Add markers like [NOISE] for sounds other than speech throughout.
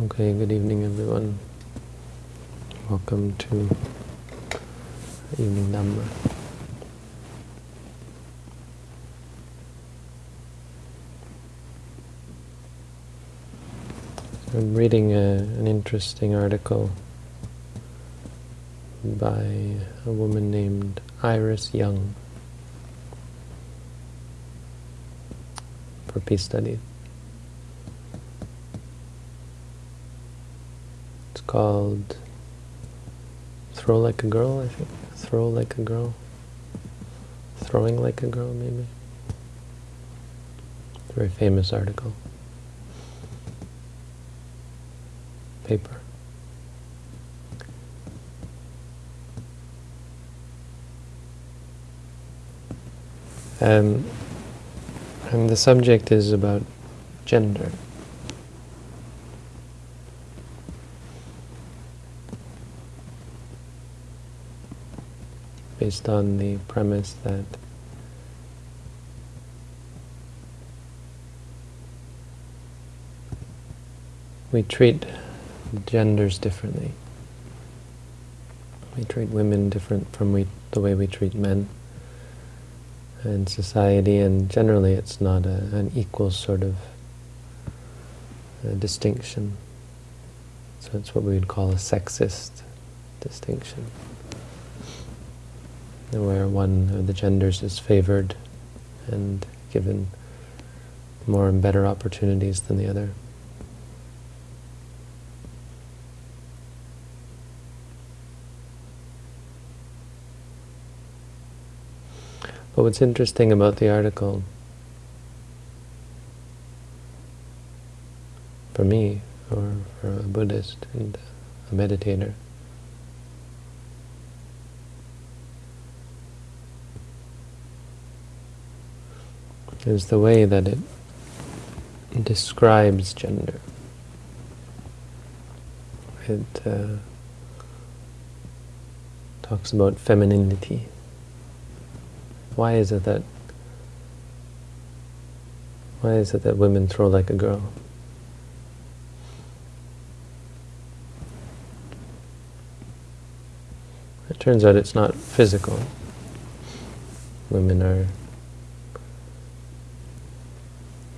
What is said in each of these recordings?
Okay, good evening everyone. Welcome to Evening Dhamma. I'm reading a, an interesting article by a woman named Iris Young for Peace Studies. It's called Throw Like a Girl, I think. Throw Like a Girl. Throwing Like a Girl, maybe. Very famous article. Paper. Um, and the subject is about gender. Based on the premise that we treat genders differently. We treat women different from we, the way we treat men and society, and generally it's not a, an equal sort of uh, distinction. So it's what we would call a sexist distinction, where one of the genders is favored and given more and better opportunities than the other. But what's interesting about the article, for me, or for a Buddhist and a meditator, is the way that it describes gender. It uh, talks about femininity. Why is it that why is it that women throw like a girl? It turns out it's not physical. Women are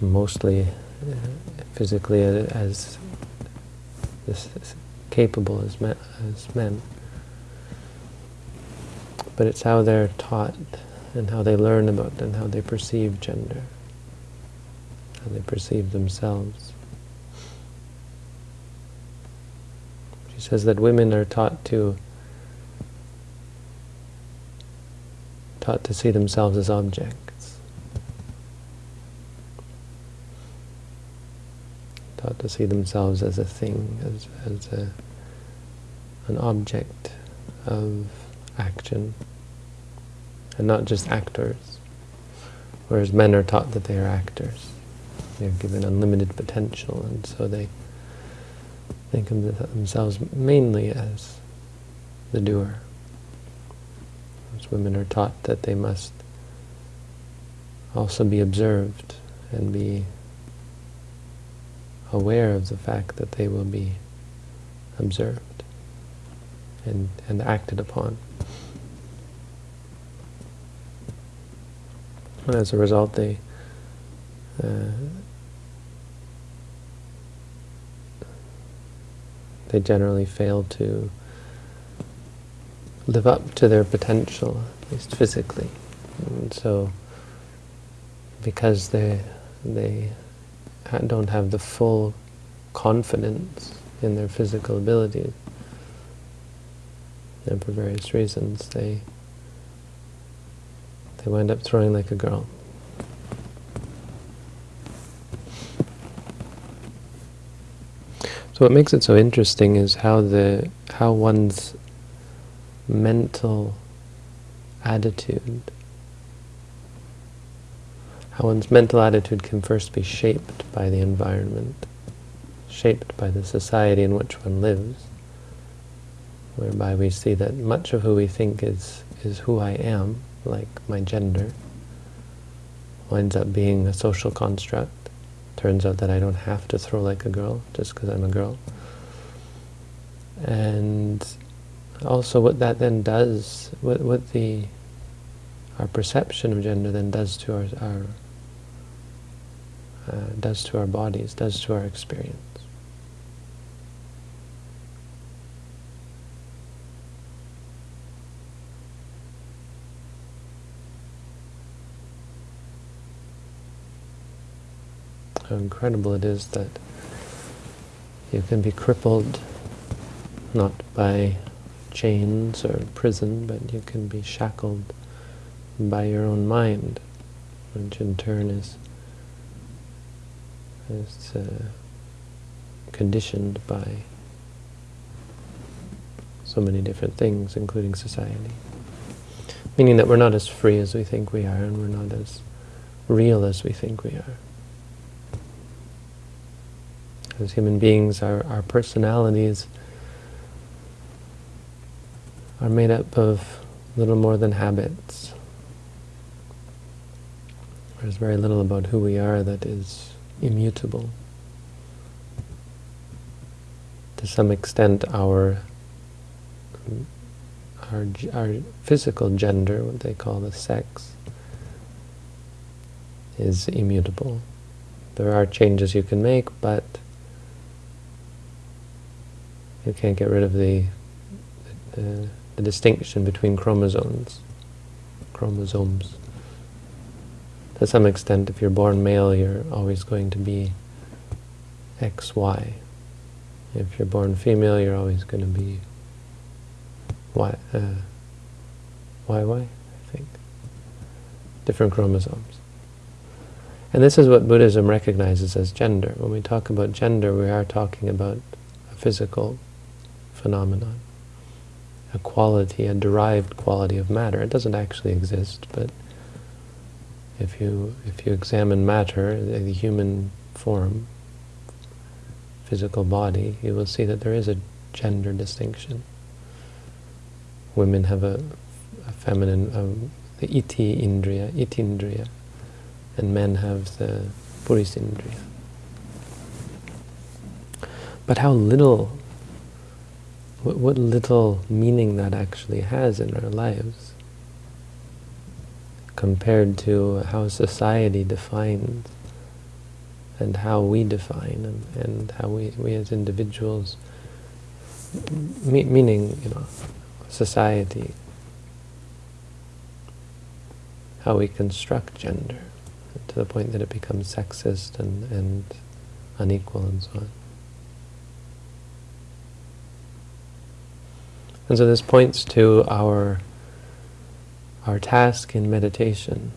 mostly uh, physically as, as, capable as men, as men. But it's how they're taught and how they learn about and how they perceive gender, how they perceive themselves. She says that women are taught to taught to see themselves as objects, taught to see themselves as a thing, as, as a, an object of action and not just actors. Whereas men are taught that they are actors. They're given unlimited potential, and so they think of themselves mainly as the doer. Whereas women are taught that they must also be observed and be aware of the fact that they will be observed and, and acted upon. And as a result, they uh, they generally fail to live up to their potential, at least physically. And so, because they they don't have the full confidence in their physical abilities, and for various reasons, they they wind up throwing like a girl. So what makes it so interesting is how the how one's mental attitude how one's mental attitude can first be shaped by the environment, shaped by the society in which one lives, whereby we see that much of who we think is, is who I am like my gender, winds up being a social construct Turns out that I don't have to throw like a girl just because I'm a girl. And also what that then does, what, what the our perception of gender then does to our, our uh, does to our bodies, does to our experience. How incredible it is that you can be crippled not by chains or prison, but you can be shackled by your own mind, which in turn is, is uh, conditioned by so many different things, including society. Meaning that we're not as free as we think we are, and we're not as real as we think we are. As human beings, our, our personalities are made up of little more than habits. There's very little about who we are that is immutable. To some extent, our our, our physical gender, what they call the sex, is immutable. There are changes you can make, but you can't get rid of the, the, the distinction between chromosomes. Chromosomes. To some extent, if you're born male, you're always going to be XY. If you're born female, you're always going to be Y, uh, YY, I think. Different chromosomes. And this is what Buddhism recognizes as gender. When we talk about gender, we are talking about a physical phenomenon, a quality, a derived quality of matter. It doesn't actually exist, but if you if you examine matter, the, the human form, physical body, you will see that there is a gender distinction. Women have a, a feminine, um, the itthi indriya, itthindriya, and men have the purisindriya. But how little what, what little meaning that actually has in our lives compared to how society defines and how we define and, and how we, we as individuals, me, meaning, you know, society, how we construct gender to the point that it becomes sexist and, and unequal and so on. And so this points to our our task in meditation.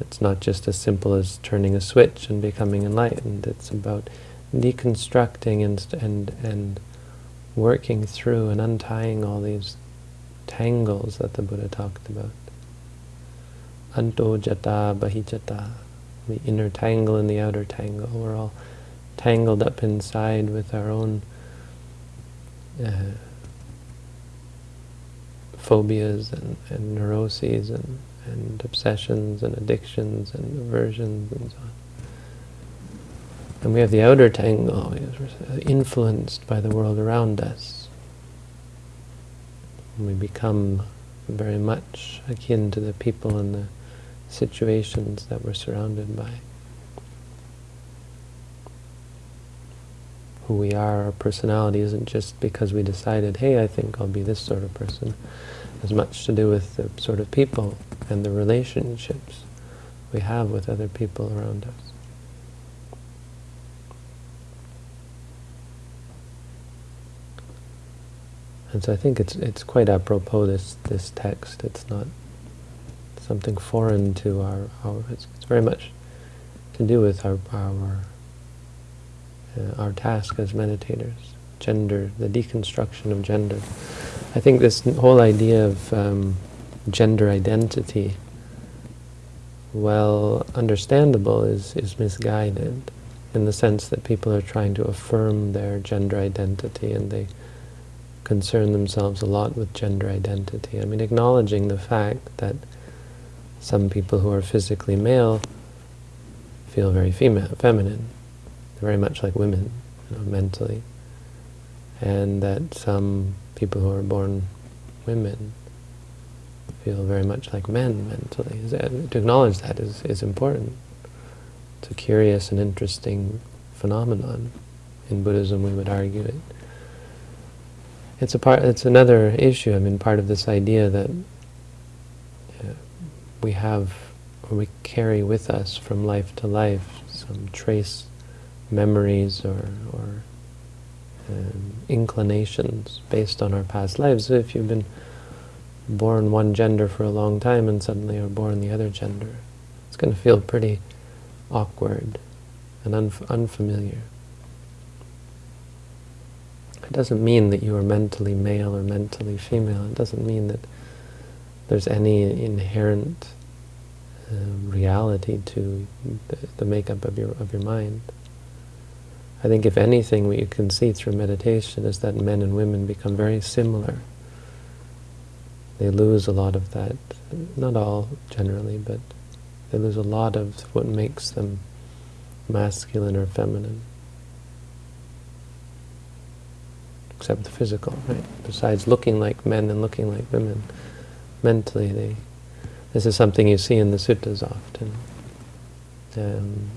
It's not just as simple as turning a switch and becoming enlightened. It's about deconstructing and and and working through and untying all these tangles that the Buddha talked about. Anto jata bahijata, the inner tangle and the outer tangle. We're all tangled up inside with our own uh, phobias and, and neuroses and, and obsessions and addictions and aversions and so on. And we have the outer tangle, oh, uh, influenced by the world around us. And we become very much akin to the people and the situations that we're surrounded by. Who we are, our personality isn't just because we decided, hey, I think I'll be this sort of person has much to do with the sort of people and the relationships we have with other people around us. And so I think it's it's quite apropos this this text. It's not something foreign to our our. It's, it's very much to do with our our uh, our task as meditators. Gender, the deconstruction of gender. I think this whole idea of um, gender identity, well understandable, is, is misguided in the sense that people are trying to affirm their gender identity and they concern themselves a lot with gender identity. I mean, acknowledging the fact that some people who are physically male feel very female, feminine, very much like women, you know, mentally, and that some people who are born women feel very much like men mentally. To acknowledge that is, is important. It's a curious and interesting phenomenon. In Buddhism, we would argue it. It's a part. It's another issue. I mean, part of this idea that uh, we have, or we carry with us from life to life, some trace memories or, or um, inclinations based on our past lives. So if you've been born one gender for a long time and suddenly are born the other gender, it's going to feel pretty awkward and unf unfamiliar. It doesn't mean that you are mentally male or mentally female. It doesn't mean that there's any inherent uh, reality to the, the makeup of your of your mind. I think if anything, what you can see through meditation is that men and women become very similar. They lose a lot of that, not all generally, but they lose a lot of what makes them masculine or feminine. Except the physical, right? Besides looking like men and looking like women, mentally they... This is something you see in the suttas often. Um,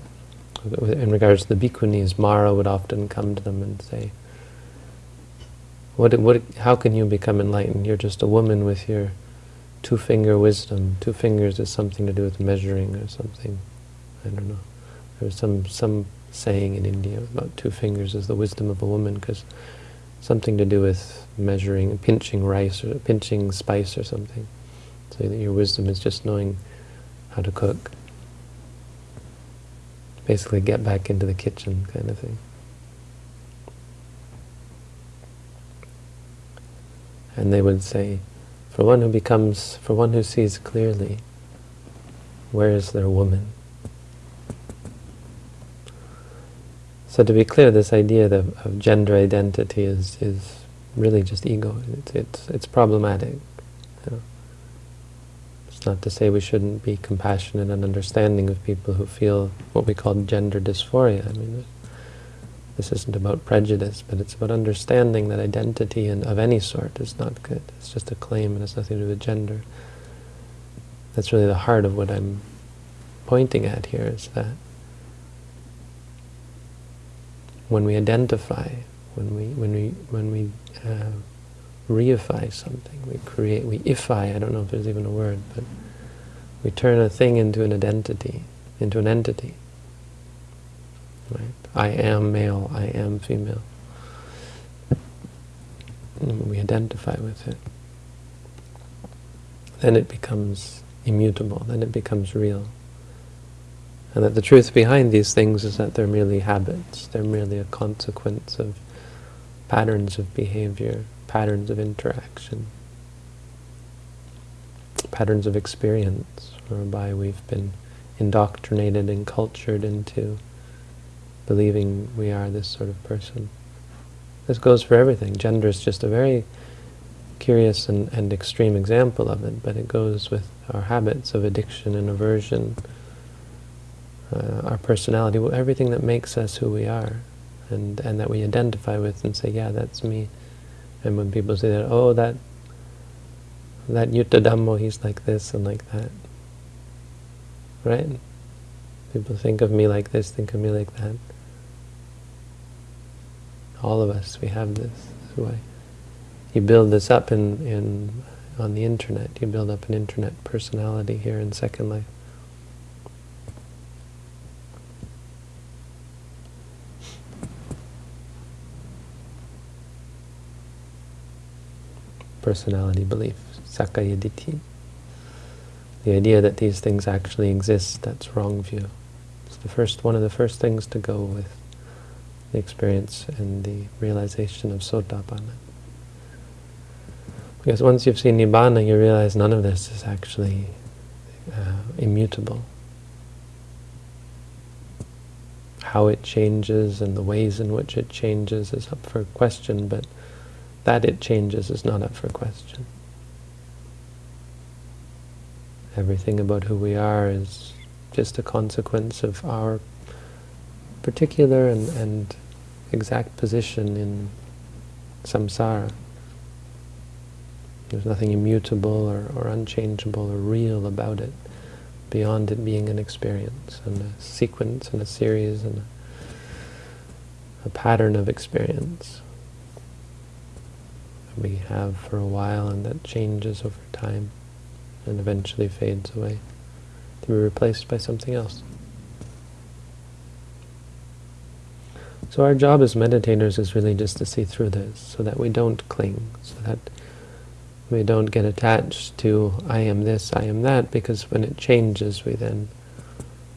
in regards to the bhikkhunis, Mara would often come to them and say, what, what, how can you become enlightened? You're just a woman with your two-finger wisdom. Two fingers is something to do with measuring or something. I don't know. There's some, some saying in India about two fingers is the wisdom of a woman because something to do with measuring, pinching rice or pinching spice or something. So that your wisdom is just knowing how to cook basically get back into the kitchen kind of thing. And they would say, for one who becomes, for one who sees clearly, where is their woman? So to be clear, this idea of, of gender identity is, is really just ego. It's, it's, it's problematic. It's not to say we shouldn't be compassionate and understanding of people who feel what we call gender dysphoria. I mean, this isn't about prejudice, but it's about understanding that identity in, of any sort is not good. It's just a claim and has nothing to do with gender. That's really the heart of what I'm pointing at here, is that when we identify, when we, when we, when we uh, reify something. We create, we ify, I don't know if there's even a word, but we turn a thing into an identity, into an entity. Right? I am male, I am female. And we identify with it. Then it becomes immutable, then it becomes real. And that the truth behind these things is that they're merely habits, they're merely a consequence of patterns of behavior, patterns of interaction, patterns of experience, whereby we've been indoctrinated and cultured into believing we are this sort of person. This goes for everything. Gender is just a very curious and, and extreme example of it, but it goes with our habits of addiction and aversion, uh, our personality, everything that makes us who we are, and, and that we identify with and say, yeah, that's me. And when people say that, oh, that that Yuttadhammo, he's like this and like that. Right? People think of me like this, think of me like that. All of us, we have this. Why you build this up in, in on the internet. You build up an internet personality here in Second Life. Personality belief, Sakkaya Ditthi. The idea that these things actually exist, that's wrong view. It's the first one of the first things to go with the experience and the realization of Sotapanna. Because once you've seen Nibbana, you realize none of this is actually uh, immutable. How it changes and the ways in which it changes is up for question, but that it changes is not up for question. Everything about who we are is just a consequence of our particular and, and exact position in samsara. There's nothing immutable or, or unchangeable or real about it beyond it being an experience and a sequence and a series and a, a pattern of experience we have for a while and that changes over time and eventually fades away to be replaced by something else. So our job as meditators is really just to see through this, so that we don't cling, so that we don't get attached to I am this, I am that, because when it changes we then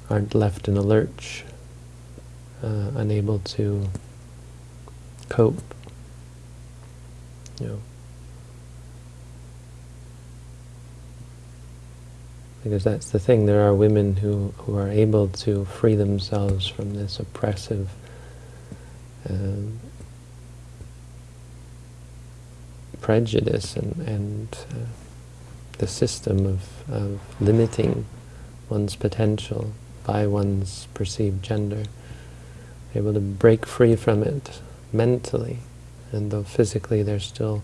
aren't left in a lurch, uh, unable to cope. Because that's the thing, there are women who, who are able to free themselves from this oppressive um, prejudice and, and uh, the system of, of limiting one's potential by one's perceived gender, able to break free from it mentally, and though physically they're still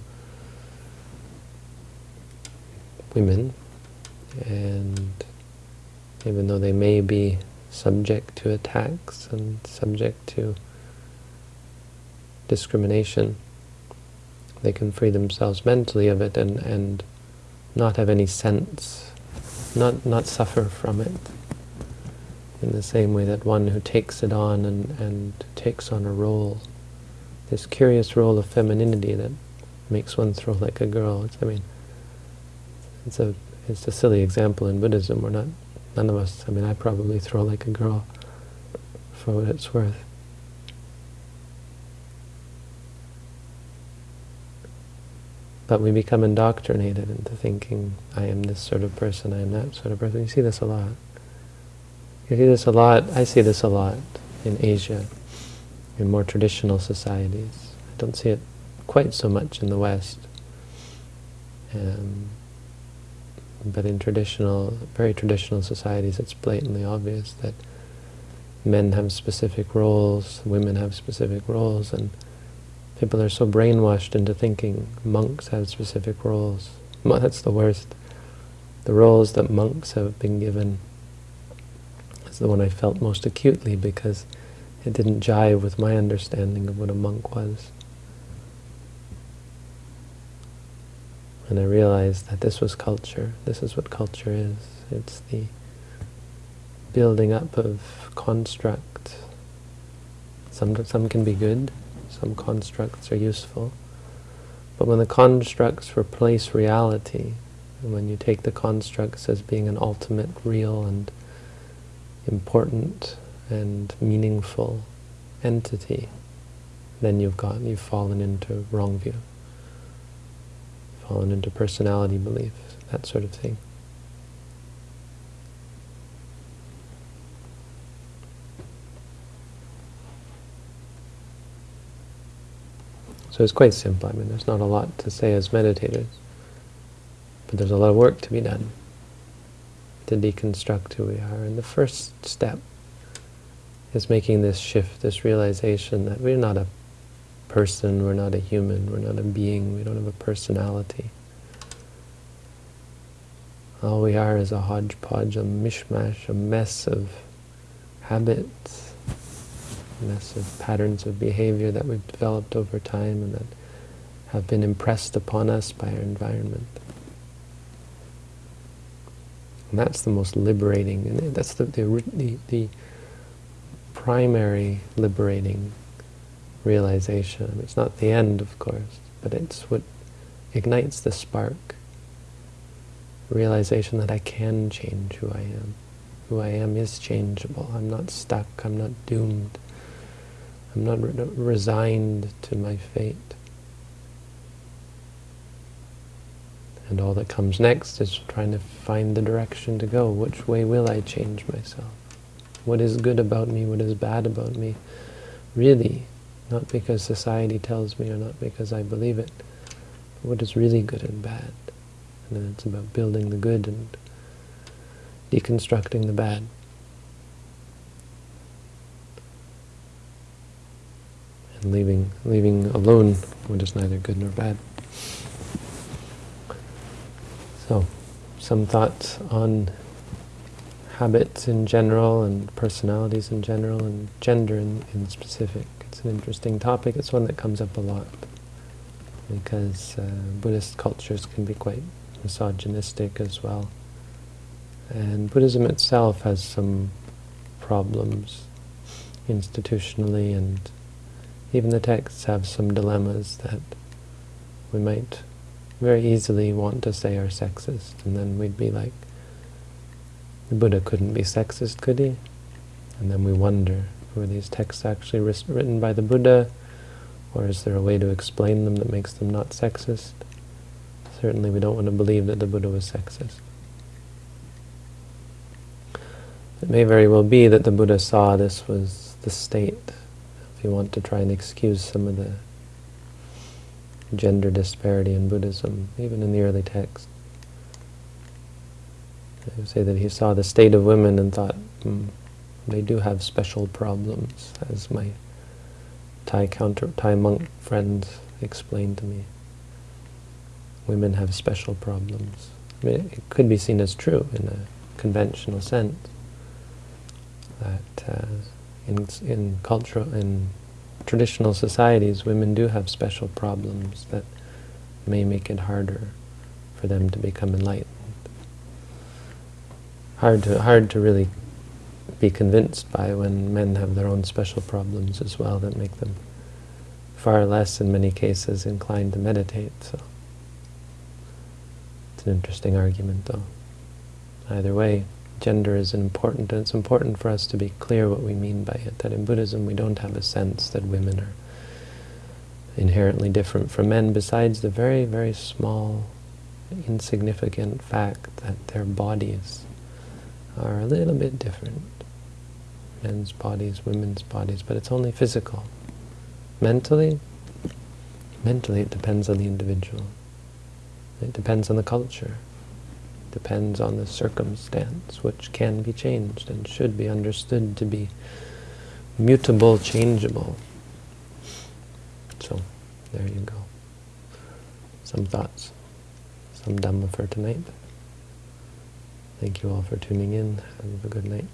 women, and even though they may be subject to attacks and subject to discrimination. They can free themselves mentally of it and, and not have any sense, not, not suffer from it. In the same way that one who takes it on and, and takes on a role, this curious role of femininity that makes one throw like a girl. It's, I mean, it's a it's a silly example in Buddhism. We're not, none of us. I mean, I probably throw like a girl, for what it's worth. But we become indoctrinated into thinking, I am this sort of person, I am that sort of person. You see this a lot. You see this a lot, I see this a lot in Asia, in more traditional societies. I don't see it quite so much in the West. Um, but in traditional, very traditional societies, it's blatantly obvious that men have specific roles, women have specific roles, and People are so brainwashed into thinking monks have specific roles. [LAUGHS] That's the worst. The roles that monks have been given is the one I felt most acutely because it didn't jive with my understanding of what a monk was. And I realized that this was culture. This is what culture is. It's the building up of construct. Some, some can be good, some constructs are useful. But when the constructs replace reality, and when you take the constructs as being an ultimate, real, and important and meaningful entity, then you've got you've fallen into wrong view, fallen into personality belief, that sort of thing. So it's quite simple. I mean, there's not a lot to say as meditators, but there's a lot of work to be done to deconstruct who we are. And the first step is making this shift, this realization that we're not a person, we're not a human, we're not a being, we don't have a personality. All we are is a hodgepodge, a mishmash, a mess of habits, a mess of patterns of behavior that we've developed over time and that have been impressed upon us by our environment. And that's the most liberating, and that's the, the, the, the primary liberating realization. It's not the end, of course, but it's what ignites the spark. Realization that I can change who I am. Who I am is changeable. I'm not stuck. I'm not doomed. I'm not re resigned to my fate. And all that comes next is trying to find the direction to go. Which way will I change myself? What is good about me? What is bad about me? Really, not because society tells me or not because I believe it. but what is really good and bad? And then it's about building the good and deconstructing the bad. And leaving, leaving alone, what is neither good nor bad. So, some thoughts on habits in general and personalities in general and gender in, in specific. It's an interesting topic. It's one that comes up a lot because uh, Buddhist cultures can be quite misogynistic as well. And Buddhism itself has some problems institutionally and even the texts have some dilemmas that we might very easily want to say are sexist and then we'd be like, the Buddha couldn't be sexist, could he? And then we wonder, were these texts actually written by the Buddha or is there a way to explain them that makes them not sexist? Certainly we don't want to believe that the Buddha was sexist. It may very well be that the Buddha saw this was the state, if you want to try and excuse some of the gender disparity in Buddhism, even in the early texts. Say that he saw the state of women and thought, hmm, they do have special problems, as my Thai counter Thai monk friends explained to me. Women have special problems. I mean, it could be seen as true in a conventional sense that uh, in in cultural in traditional societies, women do have special problems that may make it harder for them to become enlightened. Hard to hard to really be convinced by when men have their own special problems as well that make them far less, in many cases, inclined to meditate. So it's an interesting argument, though. Either way, gender is important, and it's important for us to be clear what we mean by it, that in Buddhism we don't have a sense that women are inherently different from men, besides the very, very small, insignificant fact that their bodies are a little bit different. Men's bodies, women's bodies, but it's only physical. Mentally, mentally it depends on the individual. It depends on the culture depends on the circumstance, which can be changed and should be understood to be mutable, changeable. So, there you go. Some thoughts, some Dhamma for tonight. Thank you all for tuning in. Have a good night.